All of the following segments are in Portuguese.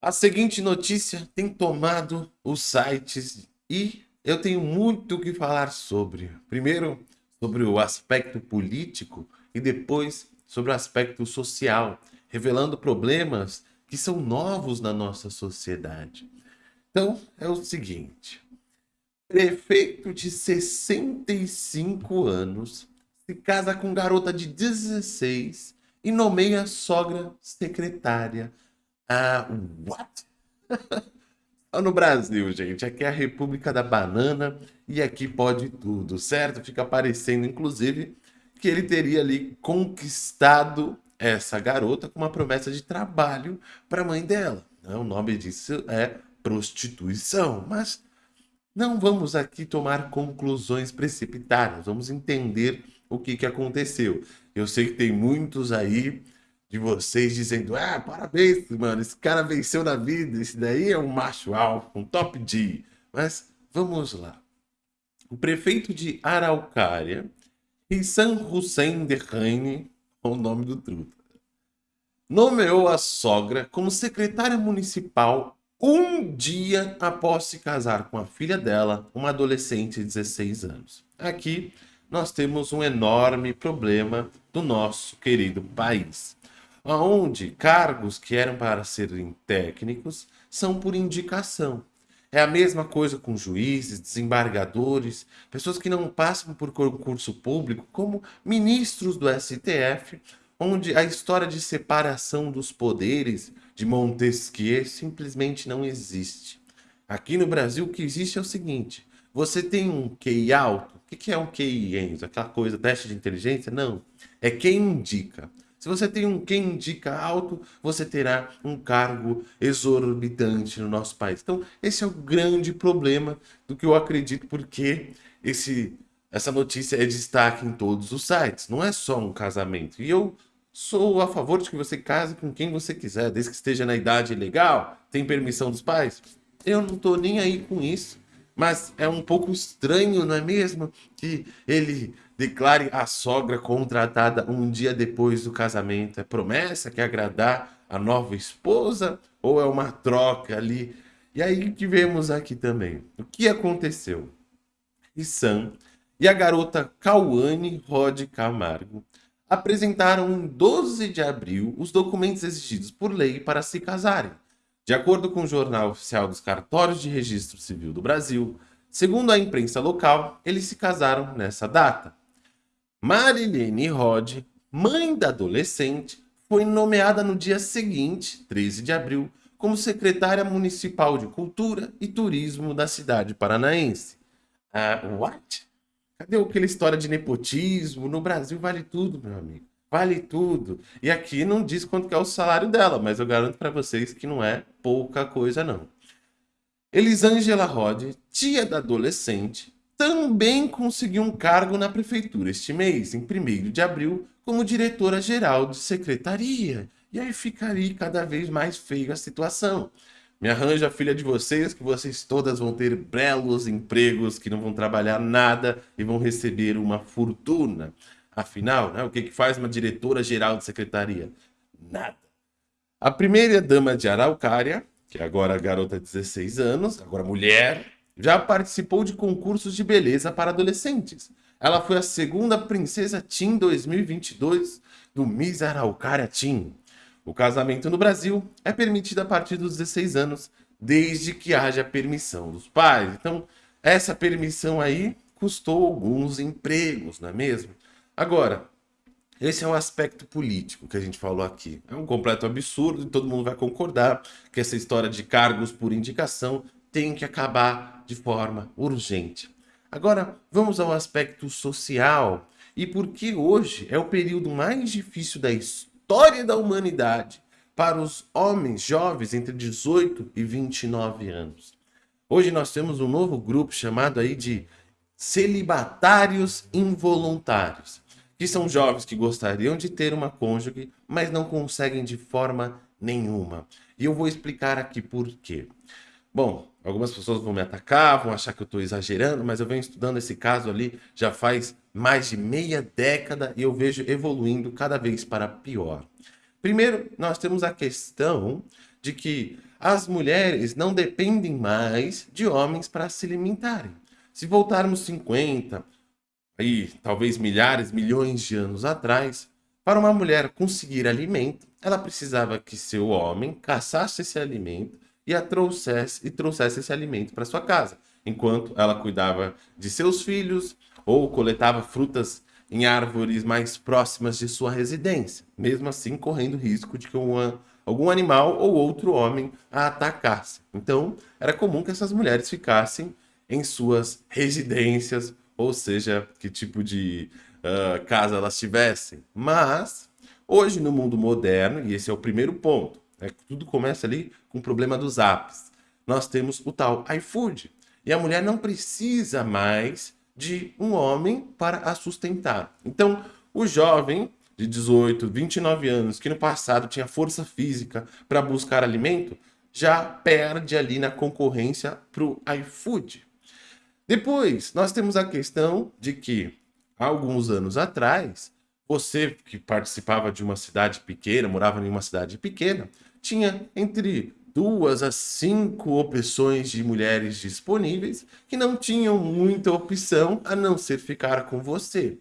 A seguinte notícia tem tomado os sites e eu tenho muito o que falar sobre. Primeiro, sobre o aspecto político e depois sobre o aspecto social, revelando problemas que são novos na nossa sociedade. Então, é o seguinte. Prefeito de 65 anos se casa com garota de 16 e nomeia sogra secretária ah, what? Só no Brasil, gente. Aqui é a República da Banana e aqui pode tudo, certo? Fica parecendo, inclusive, que ele teria ali conquistado essa garota com uma promessa de trabalho para a mãe dela. Né? O nome disso é prostituição, mas não vamos aqui tomar conclusões precipitadas, vamos entender o que, que aconteceu. Eu sei que tem muitos aí de vocês dizendo, ah, parabéns, mano, esse cara venceu na vida, esse daí é um macho alfa, um top D. Mas vamos lá. O prefeito de Araucária, Hissan Hussein Derraine, é o nome do truta, nomeou a sogra como secretária municipal um dia após se casar com a filha dela, uma adolescente de 16 anos. Aqui nós temos um enorme problema do nosso querido país onde cargos que eram para serem técnicos são por indicação. É a mesma coisa com juízes, desembargadores, pessoas que não passam por concurso público, como ministros do STF, onde a história de separação dos poderes de Montesquieu simplesmente não existe. Aqui no Brasil o que existe é o seguinte, você tem um QI alto, o que é um QI, Enzo? Aquela coisa, teste de inteligência? Não, é quem indica. Se você tem um quem indica alto, você terá um cargo exorbitante no nosso país. Então, esse é o grande problema do que eu acredito, porque esse, essa notícia é destaque em todos os sites. Não é só um casamento. E eu sou a favor de que você case com quem você quiser, desde que esteja na idade legal, tem permissão dos pais. Eu não estou nem aí com isso. Mas é um pouco estranho, não é mesmo? Que ele declare a sogra contratada um dia depois do casamento. É promessa que agradar a nova esposa ou é uma troca ali? E aí que vemos aqui também. O que aconteceu? Sam e a garota Cauane Rod Camargo apresentaram em 12 de abril os documentos exigidos por lei para se casarem. De acordo com o Jornal Oficial dos Cartórios de Registro Civil do Brasil, segundo a imprensa local, eles se casaram nessa data. Marilene Rod, mãe da adolescente, foi nomeada no dia seguinte, 13 de abril, como secretária municipal de Cultura e Turismo da cidade paranaense. Ah, what? Cadê aquela história de nepotismo? No Brasil vale tudo, meu amigo. Vale tudo. E aqui não diz quanto é o salário dela, mas eu garanto para vocês que não é pouca coisa não. Elisângela Rod, tia da adolescente, também conseguiu um cargo na prefeitura este mês, em 1 de abril, como diretora-geral de secretaria. E aí ficaria cada vez mais feio a situação. Me arranja a filha de vocês, que vocês todas vão ter belos empregos, que não vão trabalhar nada e vão receber uma fortuna. Afinal, né, o que, que faz uma diretora-geral de secretaria? Nada. A primeira dama de Araucária, que é agora a garota de 16 anos, agora mulher, já participou de concursos de beleza para adolescentes. Ela foi a segunda princesa Teen 2022 do Miss Araucária Teen. O casamento no Brasil é permitido a partir dos 16 anos, desde que haja permissão dos pais. Então, essa permissão aí custou alguns empregos, não é mesmo? Agora, esse é um aspecto político que a gente falou aqui. É um completo absurdo e todo mundo vai concordar que essa história de cargos por indicação tem que acabar de forma urgente. Agora, vamos ao aspecto social e porque hoje é o período mais difícil da história da humanidade para os homens jovens entre 18 e 29 anos. Hoje nós temos um novo grupo chamado aí de celibatários involuntários que são jovens que gostariam de ter uma cônjuge, mas não conseguem de forma nenhuma. E eu vou explicar aqui por quê. Bom, algumas pessoas vão me atacar, vão achar que eu estou exagerando, mas eu venho estudando esse caso ali já faz mais de meia década e eu vejo evoluindo cada vez para pior. Primeiro, nós temos a questão de que as mulheres não dependem mais de homens para se alimentarem. Se voltarmos 50, aí, talvez milhares, milhões de anos atrás, para uma mulher conseguir alimento, ela precisava que seu homem caçasse esse alimento e a trouxesse e trouxesse esse alimento para sua casa, enquanto ela cuidava de seus filhos ou coletava frutas em árvores mais próximas de sua residência, mesmo assim correndo risco de que uma, algum animal ou outro homem a atacasse. Então, era comum que essas mulheres ficassem em suas residências, ou seja, que tipo de uh, casa elas tivessem. Mas, hoje no mundo moderno, e esse é o primeiro ponto, né, tudo começa ali com o problema dos apps. Nós temos o tal iFood. E a mulher não precisa mais de um homem para a sustentar. Então, o jovem de 18, 29 anos, que no passado tinha força física para buscar alimento, já perde ali na concorrência para o iFood. Depois, nós temos a questão de que, alguns anos atrás, você que participava de uma cidade pequena, morava em uma cidade pequena, tinha entre duas a cinco opções de mulheres disponíveis que não tinham muita opção a não ser ficar com você.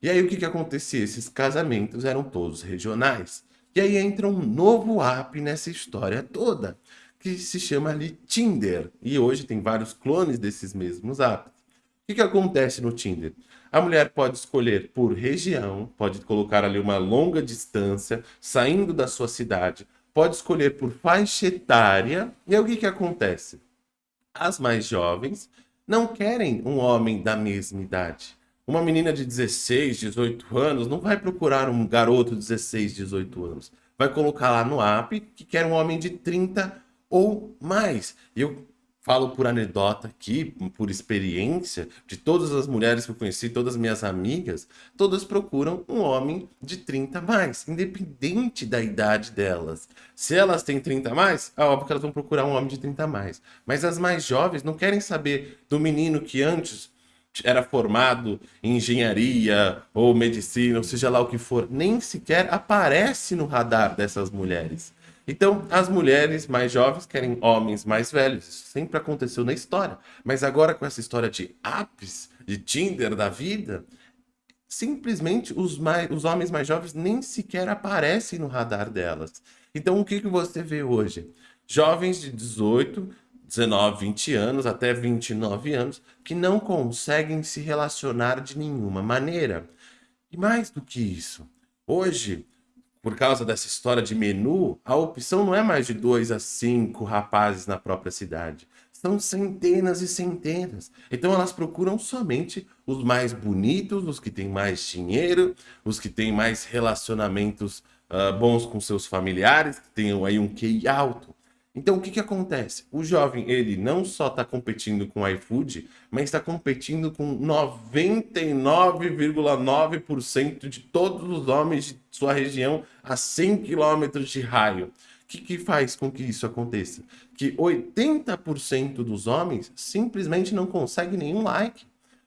E aí o que, que acontecia? Esses casamentos eram todos regionais. E aí entra um novo app nessa história toda, que se chama ali Tinder. E hoje tem vários clones desses mesmos apps. O que, que acontece no Tinder? A mulher pode escolher por região, pode colocar ali uma longa distância, saindo da sua cidade, pode escolher por faixa etária. E aí o que, que acontece? As mais jovens não querem um homem da mesma idade. Uma menina de 16, 18 anos não vai procurar um garoto de 16, 18 anos. Vai colocar lá no app que quer um homem de 30 ou mais. Eu falo por anedota aqui, por experiência, de todas as mulheres que eu conheci, todas as minhas amigas, todas procuram um homem de 30 mais, independente da idade delas. Se elas têm 30 mais, é óbvio que elas vão procurar um homem de 30 mais. Mas as mais jovens não querem saber do menino que antes era formado em engenharia ou medicina, ou seja lá o que for, nem sequer aparece no radar dessas mulheres. Então, as mulheres mais jovens querem homens mais velhos. Isso sempre aconteceu na história. Mas agora, com essa história de apps, de Tinder da vida, simplesmente os, mais, os homens mais jovens nem sequer aparecem no radar delas. Então, o que, que você vê hoje? Jovens de 18, 19, 20 anos, até 29 anos, que não conseguem se relacionar de nenhuma maneira. E mais do que isso, hoje por causa dessa história de menu, a opção não é mais de dois a cinco rapazes na própria cidade. São centenas e centenas. Então elas procuram somente os mais bonitos, os que têm mais dinheiro, os que têm mais relacionamentos uh, bons com seus familiares, que tenham aí um QI alto. Então, o que, que acontece? O jovem, ele não só está competindo com o iFood, mas está competindo com 99,9% de todos os homens de sua região a 100 quilômetros de raio. O que, que faz com que isso aconteça? Que 80% dos homens simplesmente não conseguem nenhum like.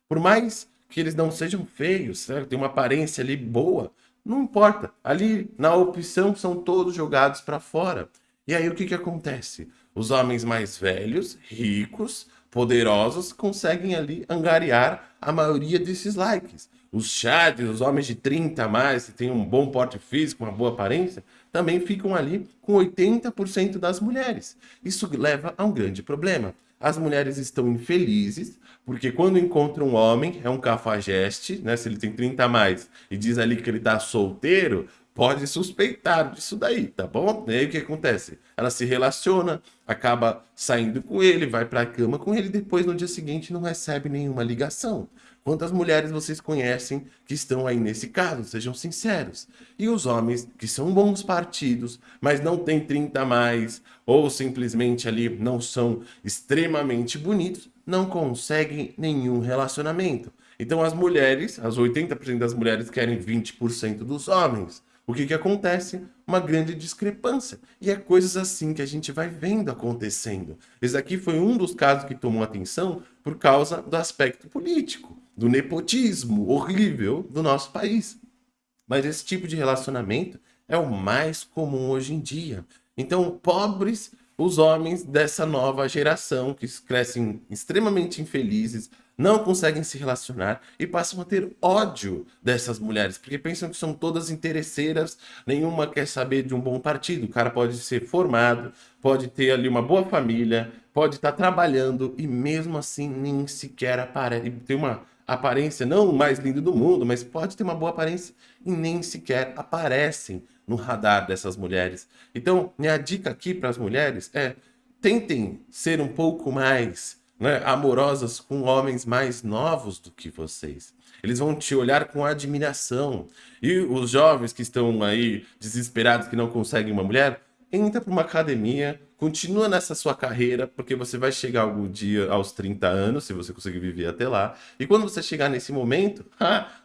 Por mais que eles não sejam feios, certo? tem uma aparência ali boa, não importa. Ali na opção são todos jogados para fora. E aí o que, que acontece? Os homens mais velhos, ricos, poderosos, conseguem ali angariar a maioria desses likes. Os chats, os homens de 30 a mais, que têm um bom porte físico, uma boa aparência, também ficam ali com 80% das mulheres. Isso leva a um grande problema. As mulheres estão infelizes, porque quando encontram um homem, é um cafajeste, né? Se ele tem 30 a mais e diz ali que ele está solteiro, pode suspeitar disso daí, tá bom? E aí o que acontece? Ela se relaciona, acaba saindo com ele, vai para a cama com ele, depois no dia seguinte não recebe nenhuma ligação. Quantas mulheres vocês conhecem que estão aí nesse caso? Sejam sinceros. E os homens que são bons partidos, mas não têm 30 a mais, ou simplesmente ali não são extremamente bonitos, não conseguem nenhum relacionamento. Então as mulheres, as 80% das mulheres querem 20% dos homens. O que, que acontece? Uma grande discrepância. E é coisas assim que a gente vai vendo acontecendo. Esse aqui foi um dos casos que tomou atenção por causa do aspecto político, do nepotismo horrível do nosso país. Mas esse tipo de relacionamento é o mais comum hoje em dia. Então, pobres os homens dessa nova geração que crescem extremamente infelizes, não conseguem se relacionar e passam a ter ódio dessas mulheres, porque pensam que são todas interesseiras, nenhuma quer saber de um bom partido. O cara pode ser formado, pode ter ali uma boa família, pode estar trabalhando e mesmo assim nem sequer aparece. Tem uma aparência não mais linda do mundo, mas pode ter uma boa aparência e nem sequer aparecem no radar dessas mulheres. Então, minha dica aqui para as mulheres é tentem ser um pouco mais né, amorosas com homens mais novos do que vocês. Eles vão te olhar com admiração. E os jovens que estão aí desesperados que não conseguem uma mulher, entra para uma academia, continua nessa sua carreira, porque você vai chegar algum dia aos 30 anos, se você conseguir viver até lá. E quando você chegar nesse momento,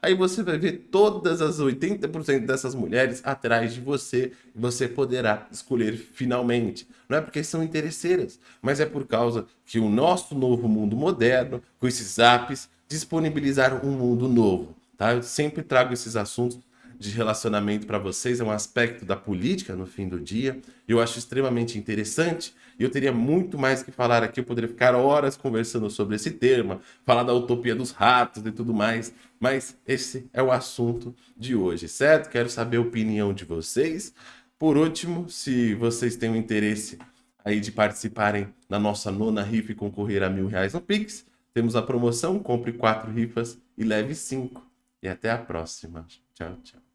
aí você vai ver todas as 80% dessas mulheres atrás de você e você poderá escolher finalmente. Não é porque são interesseiras, mas é por causa que o nosso novo mundo moderno, com esses apps, disponibilizaram um mundo novo. Tá? Eu sempre trago esses assuntos de relacionamento para vocês, é um aspecto da política no fim do dia. Eu acho extremamente interessante e eu teria muito mais que falar aqui, eu poderia ficar horas conversando sobre esse tema, falar da utopia dos ratos e tudo mais, mas esse é o assunto de hoje, certo? Quero saber a opinião de vocês. Por último, se vocês têm o interesse aí de participarem na nossa nona rifa e concorrer a mil reais no Pix, temos a promoção, compre quatro rifas e leve cinco. E até a próxima. Tchau, tchau.